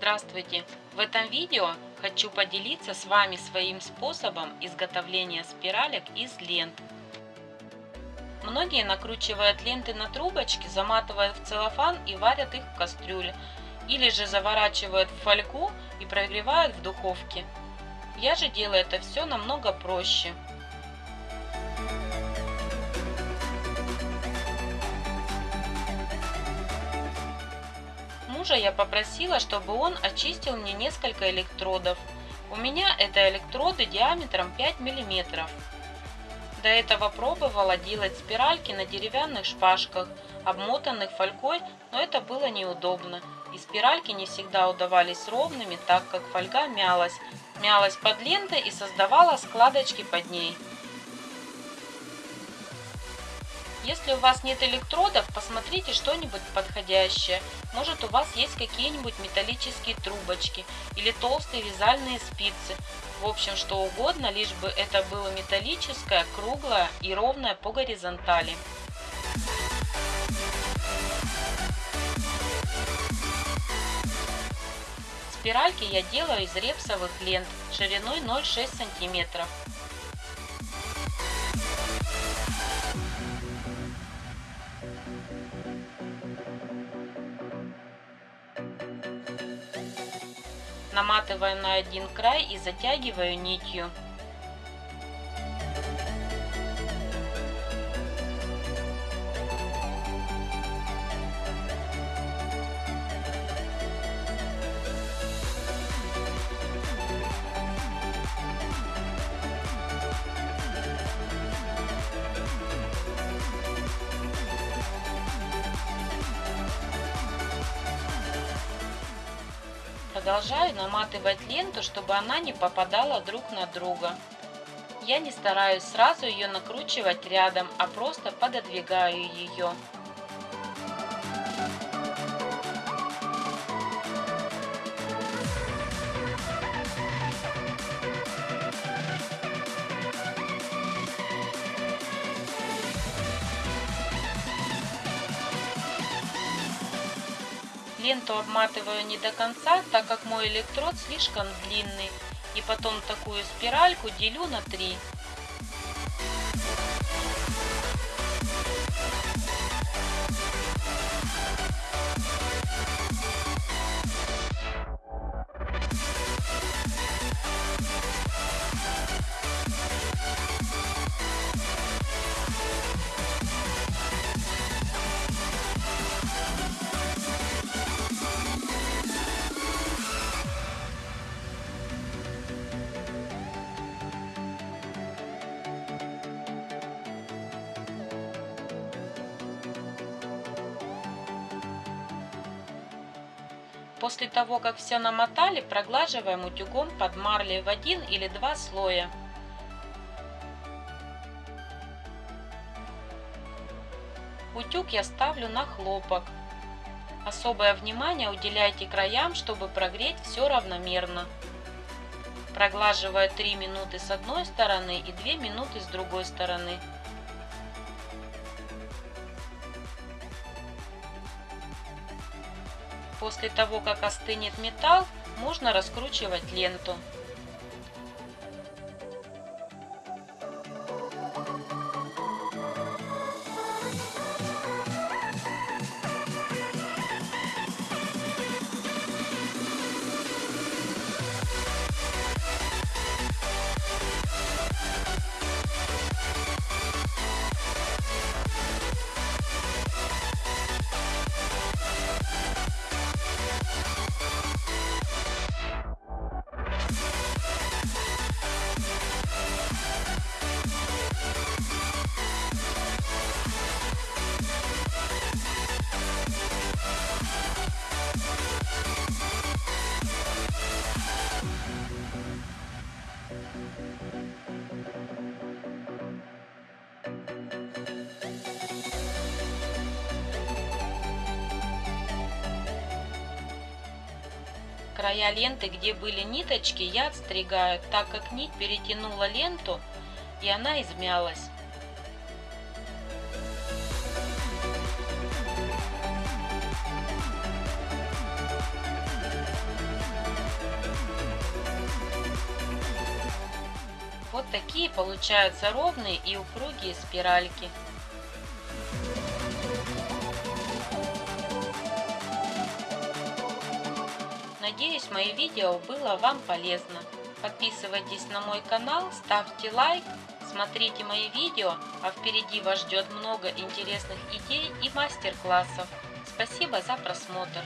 Здравствуйте! В этом видео хочу поделиться с вами своим способом изготовления спиралек из лент. Многие накручивают ленты на трубочки, заматывают в целлофан и варят их в кастрюле. Или же заворачивают в фольгу и прогревают в духовке. Я же делаю это все намного проще. Мужа я попросила, чтобы он очистил мне несколько электродов. У меня это электроды диаметром 5 мм. До этого пробовала делать спиральки на деревянных шпажках, обмотанных фольгой, но это было неудобно. И спиральки не всегда удавались ровными, так как фольга мялась, мялась под лентой и создавала складочки под ней. Если у вас нет электродов, посмотрите что-нибудь подходящее. Может у вас есть какие-нибудь металлические трубочки или толстые вязальные спицы. В общем, что угодно, лишь бы это было металлическое, круглое и ровное по горизонтали. Спиральки я делаю из репсовых лент шириной 0,6 сантиметров. Наматываю на один край и затягиваю нитью. Продолжаю наматывать ленту, чтобы она не попадала друг на друга. Я не стараюсь сразу ее накручивать рядом, а просто пододвигаю ее. Ленту обматываю не до конца, так как мой электрод слишком длинный. И потом такую спиральку делю на три. После того, как все намотали, проглаживаем утюгом под марлей в один или два слоя. Утюг я ставлю на хлопок. Особое внимание уделяйте краям, чтобы прогреть все равномерно. Проглаживаю 3 минуты с одной стороны и 2 минуты с другой стороны. После того, как остынет металл, можно раскручивать ленту. Края ленты, где были ниточки, я отстригаю, так как нить перетянула ленту и она измялась. Вот такие получаются ровные и упругие спиральки. Надеюсь, мое видео было вам полезно. Подписывайтесь на мой канал, ставьте лайк, смотрите мои видео, а впереди вас ждет много интересных идей и мастер-классов. Спасибо за просмотр.